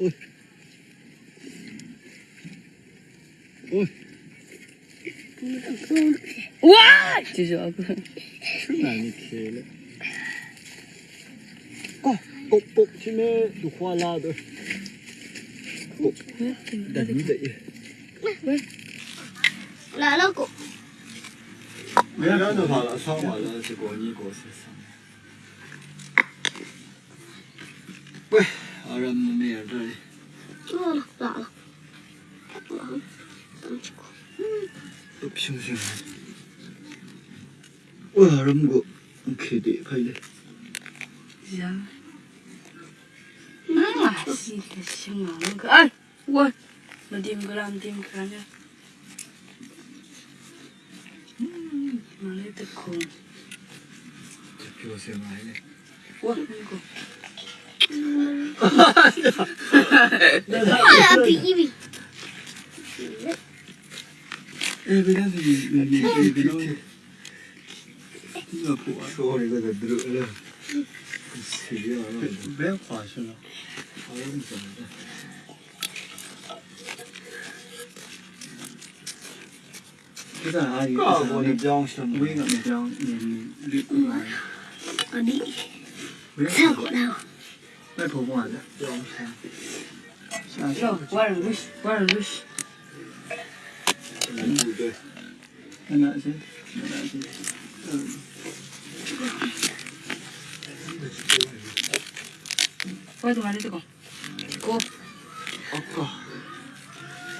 喂，喂，哇！这是阿哥，去哪里了？哥，扑，有花啦的，扑。等你等，喂喂，来来，哥。不要，不要，都了，双跑了，结果你过身了。喂。ännu mer där. Upp 심 심. 와, 람 고. 오케 이, 네, 가이 래. 야. 아, 씨, 대신 먹는 거. 아 이, 와. 너 딩그람 딩그라 냐? 음, 말해 듣 고. 잡히고 세마이 네. 와, 이 거. 不但阿姨，告诉你江什么？我也没江，你你你。阿弟，这过来。 왜 보고하자. 야, 왈 루시, 왈 루시. 하나, 둘, 하나, 둘, 왈도 많이 뜨거. 고. 아까.